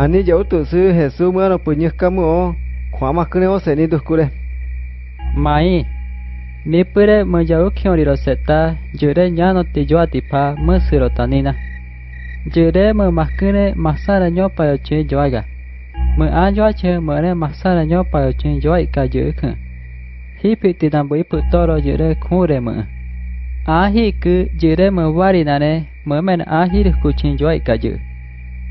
Ani yo tu su Jesús mano puñes kamu o khóa mà cứ nếu sẽ ni được cure. Mai, mi pure mo jau khiori ro seta jure nya no ti jo atipa mo siro tanina. Jure mo makune masara nyo pa yo che joaga. Mo an jo che mo ne masara nyo pa yo che jo ka ju khn. Hi pi ti dan bui pu to ro jure khore mo. A hi ku jure mo wari na ne mo men a hi ku chen jo ka ju.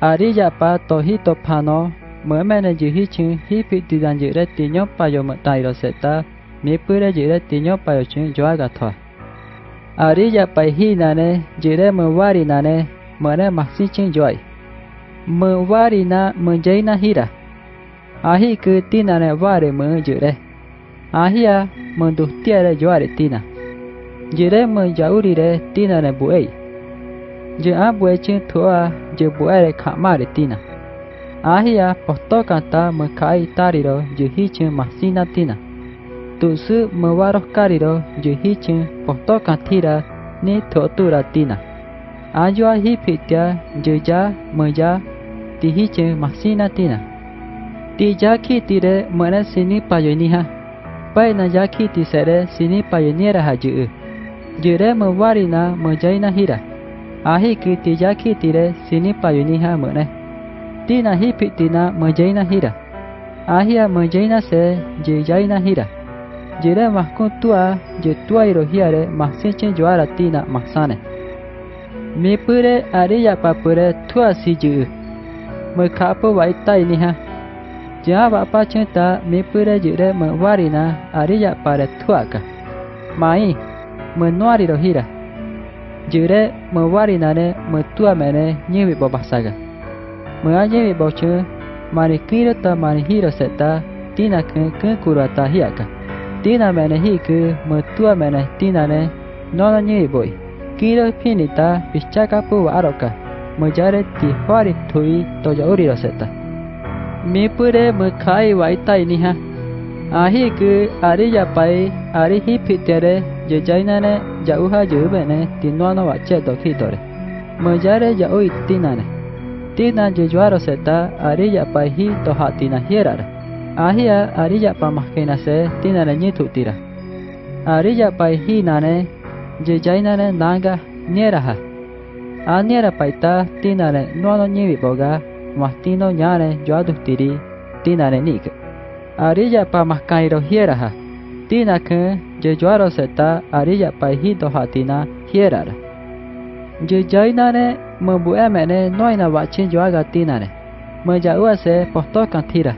Ariya pa tohito pano, me mene juhichin hipitidan jure tinyo payo matairo seta, mi pure jire tinyo payo chun joa ga tho ari Ariya pa hi na ne jire mo wari nà ne mo ne mặc si chin joy mo wari na mo jai na hira ahi ku tina ne wari mo jire ahia mo du tia re joare tina. Jire mo jauri re tina ne buei. je a nà chin thua Je abuechin thua je buere kamaritina. Ahia postokanta mekai tariro je hi hichin masina tina. Tusu ri ro je hichin ne ni totura tina. phi ta je ya meya tihichin masina tina. ni ra ha sini payoniha. re ma wa sini na ma Jire mewarina hi hira ahi kiti ya kitire sini payuniha mene. Tina hi pitina mejaina hira. menjai na se jejaina hira. Jire mahkun tua je tua irohiare mahsinchen joara tina mahsane. mi Mipure ariya papure tua si juu. Mekapo waita iniha. Jaha bapa cinta mipure jire mewarina ariya pare tuaka. Mai menuari rohira jure mewari nane metua mene nyewi babasaga. Mea nyewi bauche mari kiro ta mari hiro seta tina ke ke kurata hiaka. Tina mene hiku metua mene tina ne nono nyewi boi. Kiro pinita pichaka pu aroka. Mejare ti fari tui toja uri roseta. Mipure mekai waitai niha. Ahi ke ari japai ya ari hipitere Yeyainare yauha yubene tinuano bacheto kitore. Moyare yau Tinane, Tina yeyuaro seta arilla paihi toha tina hierara. Ahia arilla pamakina se tinare nyitutira. Arilla paihi nane yeyainare nanga nieraha. Aniera paita tinare nuano nyiviboga mastino ñare yuadustiri tinare nike. Arilla pamakairohieraha. Tina ke je joaro seta arilla paihito do hatina hierara je jaina ne mbu emene noina wachin joaga tina ne Meja uase posto kantira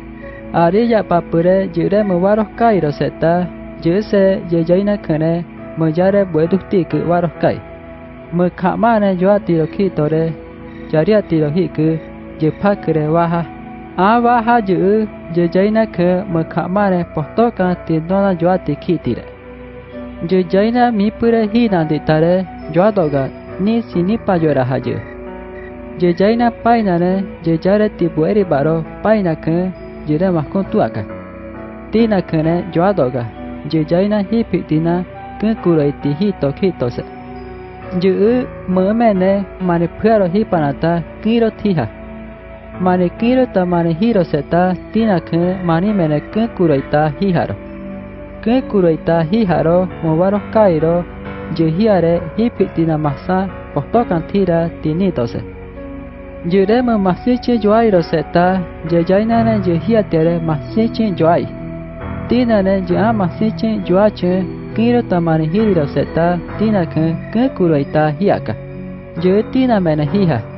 Arilla papure jure muwaros kairo seta juse je jaina khane mujare buedukti ku waros kai. Mu khamane jwa tiro khi tore jaria tiro hiku je phakre waha. Aba haju je jaina ke mekamare postoka ti dona joa tikitire. Je jaina mi pura hina ditare joa doga ni sini pa jora haju. Je jaina paina ne je jare tibueri baro paina ke je re mas kontuaka. Tina kene joa doga je jaina hipitina ke kurai ti hito kitose. Yu mene manipuro hipanata kiro tiha. mani kirota mani hiroseta tinakı mani mene kı kuroita hiharo. Kı kuroita hiharo mubaro kairo juhiare hipi tina masa postokan tira tinitose. Yureme masichi yuairoseta jejainane juhiatere masichi yuai. Tinane yua masichi yuache kirota mani hiroseta tinakı kı kuroita hiaka. Yutina mene hiha.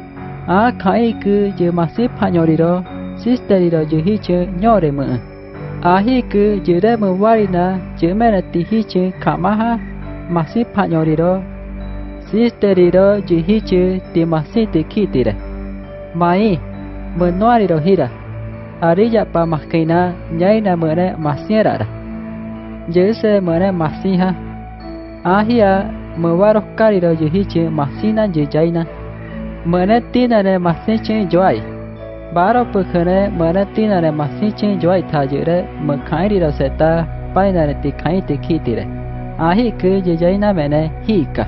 đấy mà khai cứ dự mà xí pha nhỏ đi đó sister đi đó dự hi chơi nhỏ đấy mà à hi cứ dự đấy mà wari na dự mẹ là ti hi chơi khả ha mà xí nhỏ đi đó sister đi đó dự hi chơi ti mà xí ti khi đấy mai mà nói đi đó hi đó Ariya pa makina nyai na mene masnya rara. Jese mene masiha. Ahia mewarok kari do jehi che masina je jaina. Mene tina ne masin che joai. Baro pukhane mene mene tinane masin chen joy baro pukhane mene tinane masin chen joy thajire mkhairi raseta painane tikhai tikhitire ahi ke jejaina mene hika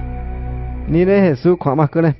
nire hesu khama kune